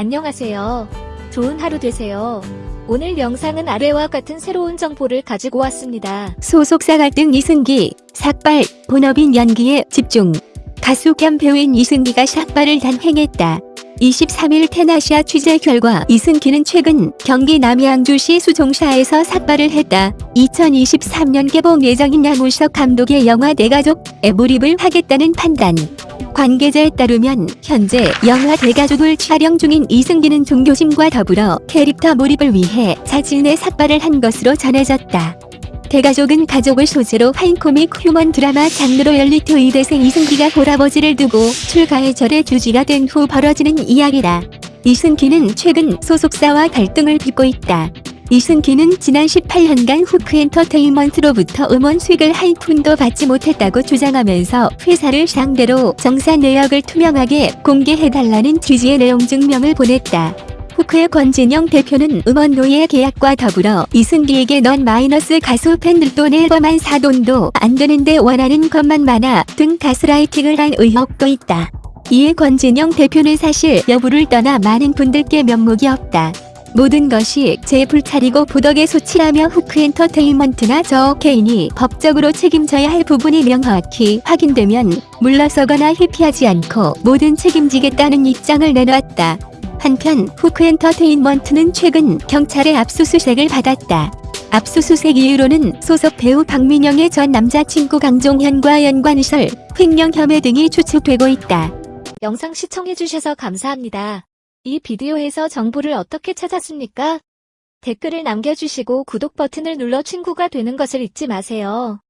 안녕하세요. 좋은 하루 되세요. 오늘 영상은 아래와 같은 새로운 정보를 가지고 왔습니다. 소속사 갈등 이승기, 삭발, 본업인 연기에 집중. 가수 겸 배우인 이승기가 삭발을 단행했다. 23일 테나시아 취재 결과 이승기는 최근 경기 남양주시 수종사에서 삭발을 했다. 2023년 개봉 예정인 양우석 감독의 영화 대가족에 몰입을 하겠다는 판단. 관계자에 따르면 현재 영화 대가족을 촬영 중인 이승기는 종교심과 더불어 캐릭터 몰입을 위해 자진의 삭발을 한 것으로 전해졌다. 대가족은 가족을 소재로 한 코믹 휴먼 드라마 장르로 열리트 의대생 이승기가 볼아버지를 두고 출가의 절의 주지가 된 후 벌어지는 이야기다. 이승기는 최근 소속사와 갈등을 빚고 있다. 이승기는 지난 18년간 후크 엔터테인먼트로부터 음원 수익을 한 푼도 받지 못했다고 주장하면서 회사를 상대로 정산 내역을 투명하게 공개해달라는 취지의 내용 증명을 보냈다. 후크의 권진영 대표는 음원 노예 계약과 더불어 이승기에게 넌 마이너스 가수 팬들 돈 앨범 한 사돈도 안 되는데 원하는 것만 많아 등 가스라이팅을 한 의혹도 있다. 이에 권진영 대표는 사실 여부를 떠나 많은 분들께 면목이 없다. 모든 것이 제 불찰이고 부덕의 소치라며 후크 엔터테인먼트나 저 개인이 법적으로 책임져야 할 부분이 명확히 확인되면 물러서거나 회피하지 않고 모든 책임지겠다는 입장을 내놓았다. 한편 후크 엔터테인먼트는 최근 경찰의 압수수색을 받았다. 압수수색 이유로는 소속 배우 박민영의 전 남자친구 강종현과 연관설, 횡령 혐의 등이 추측되고 있다. 영상 시청해주셔서 감사합니다. 이 비디오에서 정보를 어떻게 찾았습니까? 댓글을 남겨주시고 구독 버튼을 눌러 친구가 되는 것을 잊지 마세요.